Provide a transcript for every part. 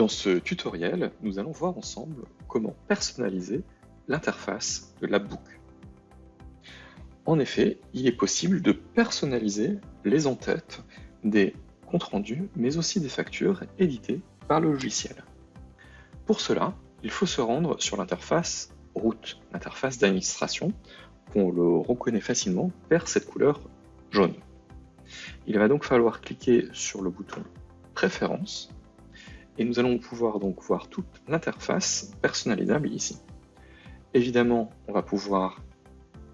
Dans ce tutoriel, nous allons voir ensemble comment personnaliser l'interface de l'AppBook. En effet, il est possible de personnaliser les entêtes des comptes rendus, mais aussi des factures éditées par le logiciel. Pour cela, il faut se rendre sur l'interface route, l'interface d'administration, qu'on le reconnaît facilement vers cette couleur jaune. Il va donc falloir cliquer sur le bouton Préférences et nous allons pouvoir donc voir toute l'interface personnalisable ici. Évidemment, on va pouvoir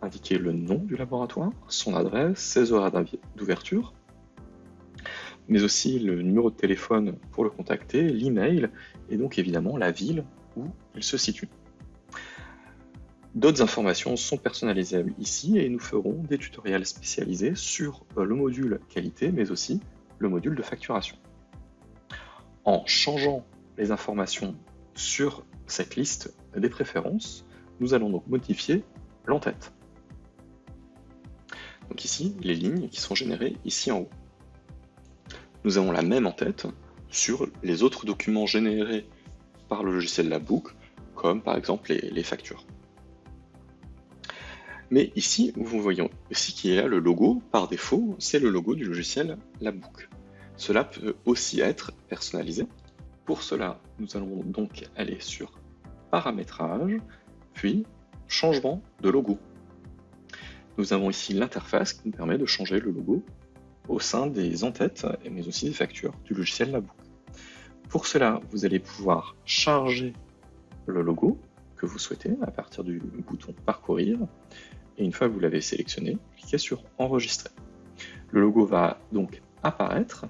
indiquer le nom du laboratoire, son adresse, ses horaires d'ouverture, mais aussi le numéro de téléphone pour le contacter, l'email et donc évidemment la ville où il se situe. D'autres informations sont personnalisables ici et nous ferons des tutoriels spécialisés sur euh, le module qualité mais aussi le module de facturation. En changeant les informations sur cette liste des préférences, nous allons donc modifier l'entête. Donc ici, les lignes qui sont générées ici en haut. Nous avons la même en-tête sur les autres documents générés par le logiciel LabBook, comme par exemple les, factures. Mais ici, vous voyez aussi qu'il y a le logo, par défaut, c'est le logo du logiciel LabBook. Cela peut aussi être personnalisé. Pour cela, nous allons donc aller sur Paramétrage, puis Changement de logo. Nous avons ici l'interface qui nous permet de changer le logo au sein des entêtes, mais aussi des factures du logiciel Labook. Pour cela, vous allez pouvoir charger le logo que vous souhaitez à partir du bouton Parcourir. Et une fois que vous l'avez sélectionné, cliquez sur Enregistrer. Le logo va donc apparaître.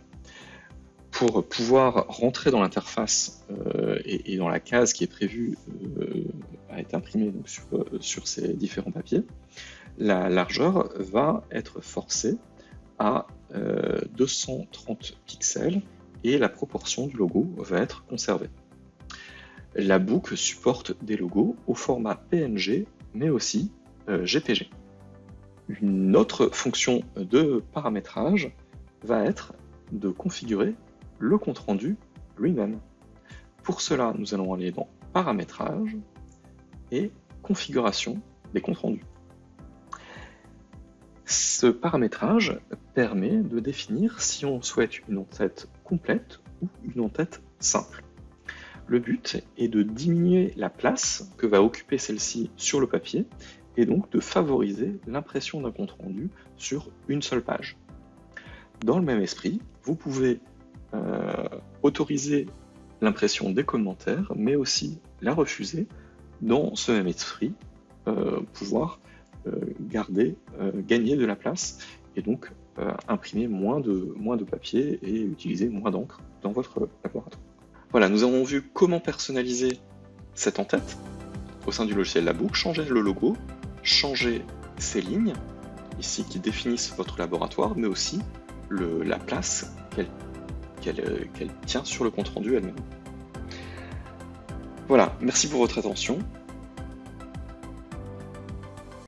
Pour pouvoir rentrer dans l'interface euh, et, dans la case qui est prévue euh, à être imprimée sur, euh, sur ces différents papiers, la largeur va être forcée à 230 euh, pixels et la proportion du logo va être conservée. La boucle supporte des logos au format PNG mais aussi GPG. Euh, Une autre fonction de paramétrage va être de configurer le compte-rendu lui-même. Pour cela, nous allons aller dans Paramétrage et Configuration des comptes rendus. Ce paramétrage permet de définir si on souhaite une en-tête complète ou une en-tête simple. Le but est de diminuer la place que va occuper celle-ci sur le papier et donc de favoriser l'impression d'un compte-rendu sur une seule page. Dans le même esprit, vous pouvez autoriser l'impression des commentaires, mais aussi la refuser dans ce même esprit, euh, pouvoir euh, garder, euh, gagner de la place et donc euh, imprimer moins de, papier et utiliser moins d'encre dans votre laboratoire. Voilà, nous avons vu comment personnaliser cette en-tête au sein du logiciel Labook, changer le logo, changer ces lignes ici qui définissent votre laboratoire, mais aussi la place qu'elle tient sur le compte rendu elle-même. Voilà, merci pour votre attention